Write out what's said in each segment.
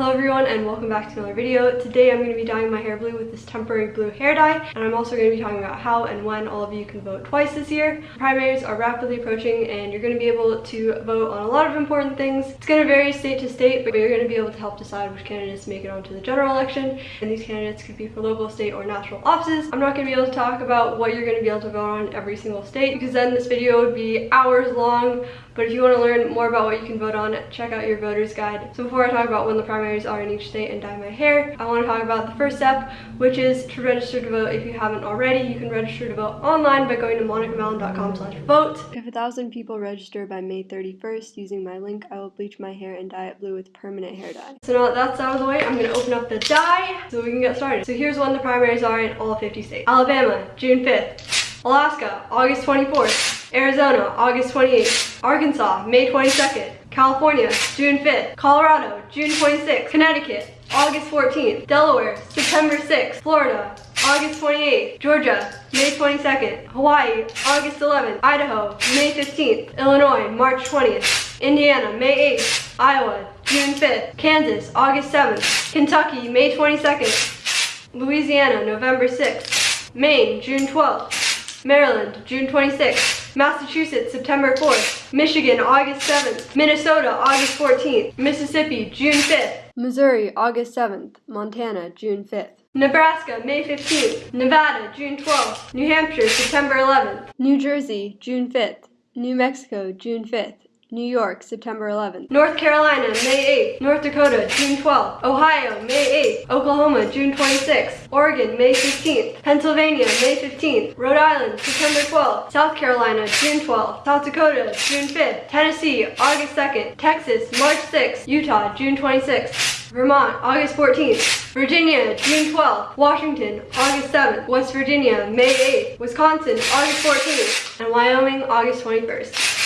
Hello everyone and welcome back to another video. Today I'm going to be dyeing my hair blue with this temporary blue hair dye and I'm also going to be talking about how and when all of you can vote twice this year. Primaries are rapidly approaching and you're going to be able to vote on a lot of important things. It's going to vary state to state but you're going to be able to help decide which candidates make it onto the general election and these candidates could be for local, state, or national offices. I'm not going to be able to talk about what you're going to be able to vote on every single state because then this video would be hours long but if you want to learn more about what you can vote on, check out your voter's guide. So before I talk about when the are in each state and dye my hair, I want to talk about the first step, which is to register to vote if you haven't already. You can register to vote online by going to monicamallon.com slash vote. If a thousand people register by May 31st using my link, I will bleach my hair and dye it blue with permanent hair dye. So now that that's out of the way, I'm going to open up the dye so we can get started. So here's when the primaries are in all 50 states. Alabama, June 5th. Alaska, August 24th. Arizona, August 28th. Arkansas, May 22nd. California, June 5th. Colorado, June 26th. Connecticut, August 14th. Delaware, September 6th. Florida, August 28th. Georgia, May 22nd. Hawaii, August 11th. Idaho, May 15th. Illinois, March 20th. Indiana, May 8th. Iowa, June 5th. Kansas, August 7th. Kentucky, May 22nd. Louisiana, November 6th. Maine, June 12th. Maryland, June 26th. Massachusetts, September 4th. Michigan, August 7th. Minnesota, August 14th. Mississippi, June 5th. Missouri, August 7th. Montana, June 5th. Nebraska, May 15th. Nevada, June 12th. New Hampshire, September 11th. New Jersey, June 5th. New Mexico, June 5th. New York, September 11th. North Carolina, May 8th. North Dakota, June 12th. Ohio, May 8th. Oklahoma, June 26th. Oregon, May 15th. Pennsylvania, May 15th. Rhode Island, September 12th. South Carolina, June 12th. South Dakota, June 5th. Tennessee, August 2nd. Texas, March 6th. Utah, June 26th. Vermont, August 14th. Virginia, June 12th. Washington, August 7th. West Virginia, May 8th. Wisconsin, August 14th. And Wyoming, August 21st.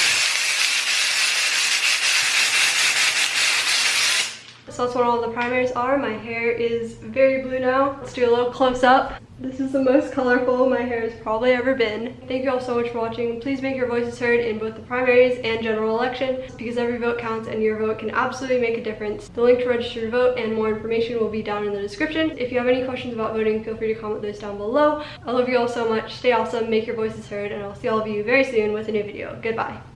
So that's what all the primaries are. My hair is very blue now. Let's do a little close up. This is the most colorful my hair has probably ever been. Thank you all so much for watching. Please make your voices heard in both the primaries and general election because every vote counts and your vote can absolutely make a difference. The link to register to vote and more information will be down in the description. If you have any questions about voting, feel free to comment those down below. I love you all so much. Stay awesome, make your voices heard, and I'll see all of you very soon with a new video. Goodbye.